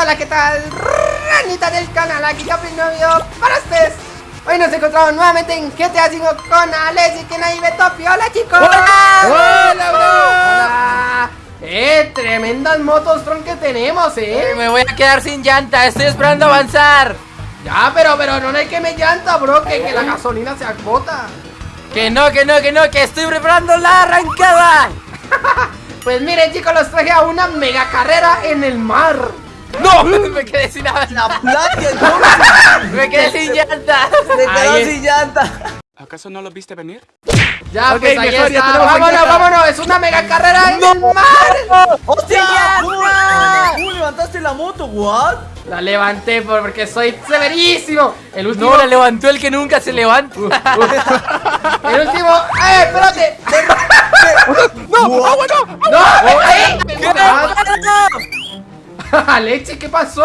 hola, ¿qué tal? Ranita del canal, aquí Capri Novio para ustedes Hoy nos encontramos nuevamente en GTA 5 con Alex y que nadie ve Topi ¡Hola chicos! ¡Hola! ¡Hola, bro! ¡Hola! ¡Eh! Tremendas motos, Tron, que tenemos, eh Me voy a quedar sin llanta, estoy esperando avanzar Ya, pero, pero no hay que me llanta, bro Que, que la gasolina se agota Que no, que no, que no, que estoy preparando la arrancada Pues miren chicos, los traje a una mega carrera en el mar ¡No! Me quedé sin la Me quedé sin llanta Me quedé sin llanta ¿Acaso no lo viste venir? Ya, Ok, pues ahí está. Vámonos, vámonos. Es una mega carrera en el mar. ¡Hostia! ¿Cómo, cómo levantaste la moto? ¿What? La levanté por- porque soy severísimo. El último. No, la levantó el que nunca se levanta el último. ¡Eh, espérate! ¡No! ¡No, bueno! ¡No! ¡Ahí! ¿Qué Aleche, ¿qué pasó?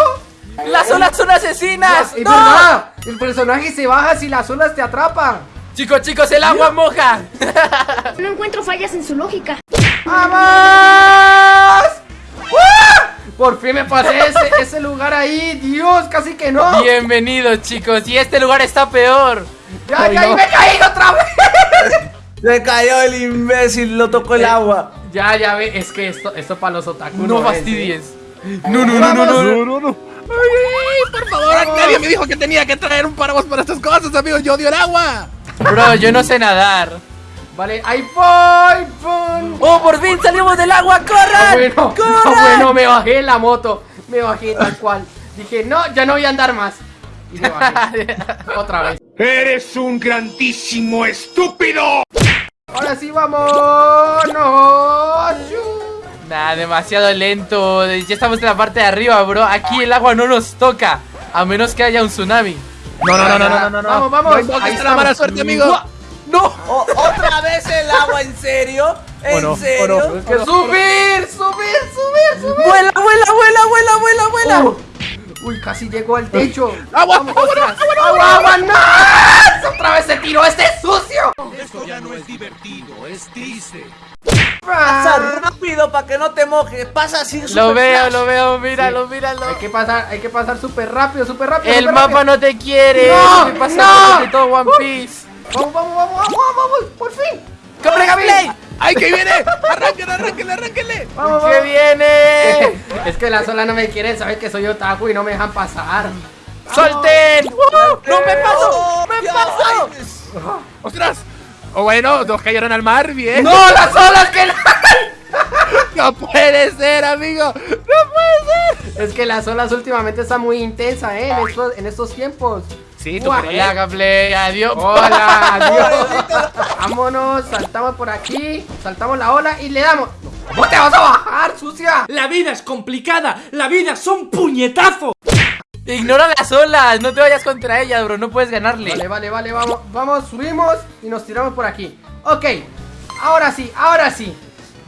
¡Las olas son asesinas! Es ¡No! verdad. El personaje se baja si las olas te atrapan. Chicos, chicos, el agua moja No encuentro fallas en su lógica. ¡Vamos! ¡Ah! Por fin me pasé ese, ese lugar ahí. Dios, casi que no. Bienvenidos, chicos, y este lugar está peor Ya, ya, y me caí otra vez. Se cayó el imbécil, lo tocó el agua. Ya, ya ve, es que esto, esto para los otaku No ¿eh? fastidies No, no, no, no, no, no. no, no. Ay, ay, por favor, nadie me dijo que tenía que traer un paraguas para estas cosas, amigos. Yo odio el agua. Bro, yo no sé nadar Vale, ahí voy, voy. ¡Oh, por fin salimos del agua! Ah, ¡Corran! bueno, ¡Corran! ah, bueno, me bajé en la moto. Me bajé tal cual. Dije, no, ya no voy a andar más. Y me bajé. Otra vez. Eres un grandísimo estúpido. Ahora sí, vamos. No. Nah, demasiado lento. Ya estamos en la parte de arriba, bro. Aquí el agua no nos toca. A menos que haya un tsunami. No, no, no, no, no, no, no. Vamos, vamos. No Ahí la estamos. mala suerte, amigo. ¡No! ¿Otra vez el agua? ¿En serio? ¿En ¿O no? ¿O serio? Que subir, subir, subir, subir. ¡Vuela, vuela, vuela, vuela, vuela, vuela! Uh, Uy, casi llegó al techo. Agua, Vamos, agua, agua, agua, agua, no. Otra vez se tiró este sucio. Esto ya no es divertido, es triste. Pasa rápido para que no te mojes. Pasa así Lo veo, flash. lo veo, míralo, míralo. Hay que pasar, hay que pasar súper rápido, súper rápido. El mapa rápido. no te quiere. No, ¿Qué pasa no. con todo One Piece? Vamos, vamos, vamos, vamos, vamos, por fin. ¡Compre gameplay! ¡Ay, que viene! ¡Arránquenle, arránquenle, arránquenle! Vamos, ¡Que viene! Es que la sola no me quiere, sabe que soy otaku y no me dejan pasar. ¡Solten! ¡No me paso! ¡Oh, ¡Me paso! ¡Ostras! O bueno, dos cayeron al mar, bien. ¡No, las olas que la... No puede ser, amigo. No puede ser. Es que las olas últimamente están muy intensas, ¿eh? En estos, en estos tiempos. Sí, tú crees. Hola, gameplay, adiós. Hola, adiós. Vámonos, saltamos por aquí, saltamos la ola y le damos. ¿Cómo te vas a bajar, sucia? La vida es complicada, la vida son puñetazos. Ignora las olas, no te vayas contra ellas, bro, no puedes ganarle. Vale, vale, vale, vamos, vamos, subimos y nos tiramos por aquí. Ok, ahora sí, ahora sí.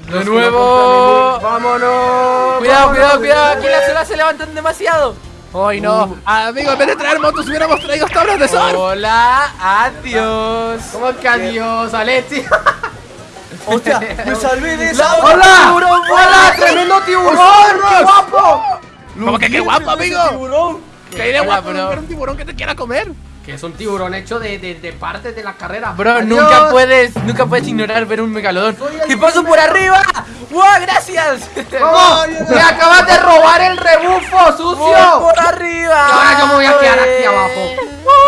De nuevo. Vámonos. Cuidado, vámonos. cuidado, cuidado, aquí las olas se levantan demasiado. Ay, no. Amigo, en vez de traer motos, hubiéramos traído tablas de surf. Hola, adiós. ¿Cómo que adiós, Alexi? Hostia, me salvé de esa ¡Hola! ¡Hola! ¡Tremendo tiburón! ¡Qué guapo! ¿Cómo que qué guapo, amigo? tiburón. Que hay de Hola, guapo bro. ver un tiburón que te quiera comer. Que es un tiburón hecho de, de, de partes de la carrera. Bro, Adiós. nunca puedes, nunca puedes ignorar ver un megalodón. ¡Y paso por arriba! ¡Wow, gracias! ¿Cómo? ¡Me acabas de robar el rebufo, ¡Voy sucio! por arriba! Ahora yo me voy a quedar aquí ¡Eh! abajo.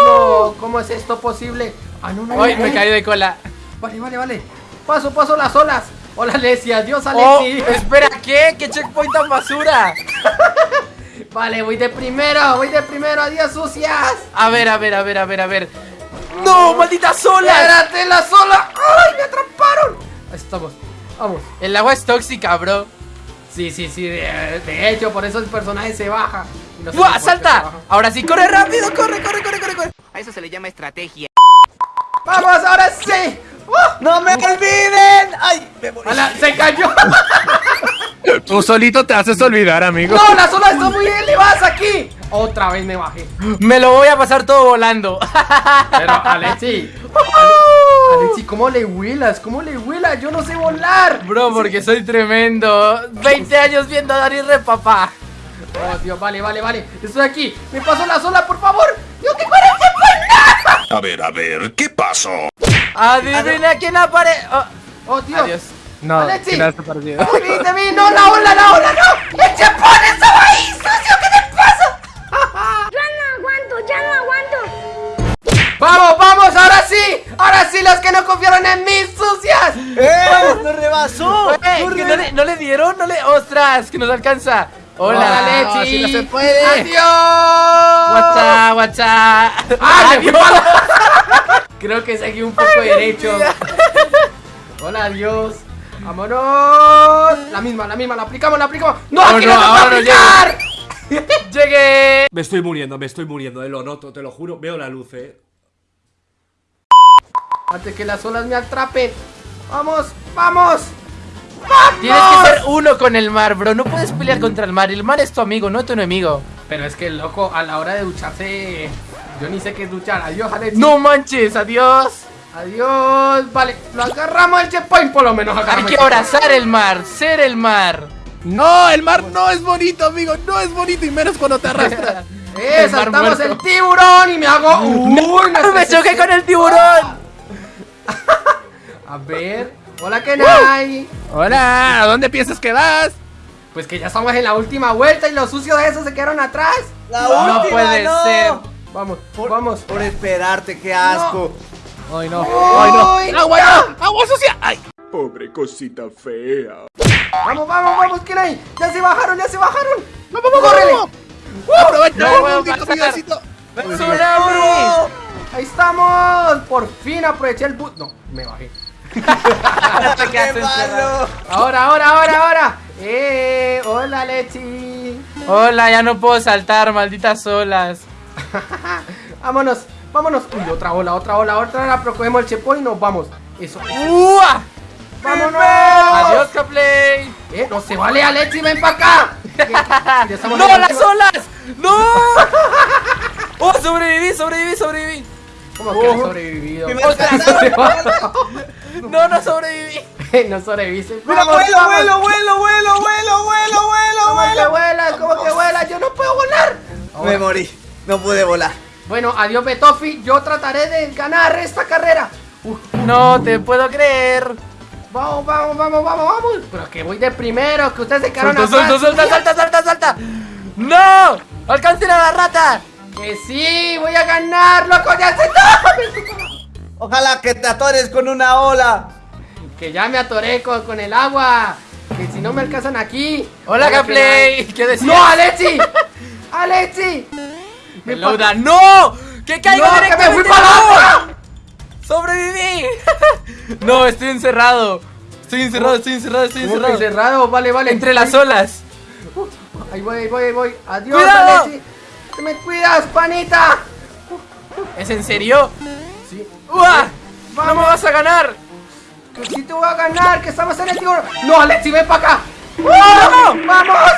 No, ¿cómo es esto posible? Ah, no, no. Ay, no, me eh. caí de cola. Vale, vale, vale. Paso, paso las olas. Hola, Alessi. Adiós, Oh, Alessi. espera, ¿qué? ¿Qué checkpoint tan basura? Vale, voy de primero, voy de primero. Adiós, sucias. A ver, a ver, a ver, a ver, a ver. ¡No, malditas olas! ¡Espérate, las olas! ¡Ay, me atraparon! Ahí estamos. Vamos. El agua es tóxica, bro. Sí, sí, sí. De, de hecho, por eso el personaje se baja. No sé ¡Buah, salta! baja. Ahora sí, corre rápido, corre, corre, corre, corre, corre. A eso se le llama estrategia. ¡Vamos, ahora sí! ¡Uh! ¡No me olviden! ¡Ay! Me morí. ¡Hala, ¡Se cayó! Tú solito te haces olvidar, amigo. ¡No, las olas están muy elevadas aquí! Otra vez me bajé. Me lo voy a pasar todo volando. Pero, Alexi. Alexi, ¿cómo le huelas? ¿Cómo le huelas? Yo no sé volar. Bro, porque soy tremendo. 20 años viendo a Dari de papá. Oh, Dios, vale, vale, vale. Estoy aquí. Me pasó la sola, por favor. Dios, que checkpoint. A ver, a ver, ¿qué pasó? Adivina quién aparece. Oh, Dios. Adiós. No, Alexi. ¿quién ha desaparecido? Te vi, te vi. No, la ola, la ola, no. El checkpoint estaba ahí, sucio. ¿Qué te pasa? Ya no aguanto, ya no aguanto. Vamos, vamos, ahora sí. Ahora sí, los que no confiaron en mí, sucias. ¡Eh! ¡Nos rebasó! Ey, ¡Nos que no, re- le, no le dieron, no le. ¡Ostras! Que nos alcanza. Hola. Lechi. así no se puede. Adiós. Guachá, guachá. ¡Ah, Adiós. Creo que seguí un poco derecho. Hola, adiós. Vámonos. La misma, la misma, la aplicamos, la aplicamos. ¡No, Oh, aquí no, no, ahora no aplicar! Llegué. Me estoy muriendo, me estoy muriendo, eh, lo noto, te lo juro, veo la luz, eh. Antes que las olas me atrapen. ¡Vamos, vamos! Tienes que ser uno con el mar, bro. No puedes pelear contra el mar. El mar es tu amigo, no tu enemigo. Pero es que, loco, a la hora de ducharse... Yo ni sé qué es duchar. Adiós, Alex. No manches, adiós. Adiós. Vale, lo agarramos el checkpoint, por lo menos Hay que abrazar el mar, ser el mar. No, el mar no es bonito, amigo. No es bonito y menos cuando te arrastra. checkpoint. Eh, El saltamos muerto. el tiburón y me hago... Uy, no me choqué con el tiburón. A ver... Hola, Kenai. Hola, ¿a dónde piensas que vas? Pues que ya estamos en la última vuelta y los sucios de esos se quedaron atrás. ¡La No última, puede no! ser. Vamos, Por, vamos. Por esperarte, qué asco. Ay, no. Ay, no. ¡Agua, no! ¡Agua sucia! ¡Ay! Pobre cosita fea. Vamos, vamos, vamos, Kenai. Ya se bajaron, ya se bajaron. ¡No, vamos, ¡Córrele! vamos! ¡Aprovecha! ¡Tsunami! Ahí estamos. Por fin aproveché el bus. No, me bajé. Ahora, ahora, ahora, ahora. Eh, hola, Lechi. Hola, ya no puedo saltar, malditas olas. vámonos, vámonos. Uy, otra ola, otra ola, otra ola. Pero cogemos el chepo y nos vamos. Eso. ¡Ua! ¡Vámonos! Adiós, Caplay. Eh, no se vale, Alexi, ven para acá. ¡No, las olas! ¡No! ¡Oh, sobreviví, sobreviví, sobreviví! ¿Cómo que has sobrevivido? No, no sobreviví. no sobreviviste. ¡Mira, vuelo, vamos. vuelo, vuelo, vuelo, vuelo, vuelo, vuelo, ¿Cómo que vuelo! vuelas? ¿Cómo que vuelas? Yo no puedo volar. Me morí, no pude volar. Bueno, adiós Betofi, yo trataré de ganar esta carrera. Uf, No te puedo creer. vamos, vamos, vamos, vamos, vamos. Pero que voy de primero, que ustedes se quedaron Suelta, atrás. suelta, suelta, salta, salta, salta. ¡No! ¡Alcancen a la rata! Que sí, voy a ganar, loco, ya se está. Ojalá que te atores con una ola. Que ya me atoré con, con el agua. Que si no me alcanzan aquí. Hola, Caplay. ¿Qué decías? ¡No, Alexi! ¡Alexi! Me ¡No! ¡Que caigo ¡No, que me fui para abajo! ¡Sobreviví! no, estoy encerrado. Estoy encerrado, estoy encerrado, estoy ¿Cómo que encerrado. encerrado? Vale, vale. Entre las olas. Ahí voy, ahí voy, ahí voy. Adiós, ¡Cuidado! Alexi. ¡Que me cuidas, panita! ¿Es en serio? Sí. ¡Uah! ¡No me vas a ganar! Que sí te voy a ganar, que estamos en el tiburón. No, Alexi, ven para acá. ¡No! ¡Vamos!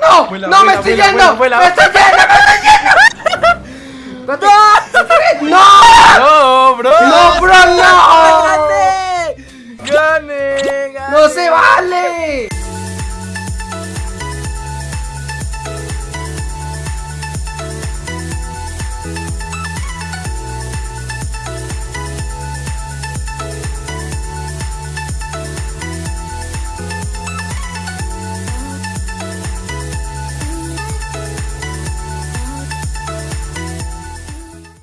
¡No! Vuela, ¡No me vuela, estoy vuela, yendo! ¡Me estoy yendo! ¡Me estoy yendo! ¡No! ¡No! Bro! ¡No, bro! ¡No!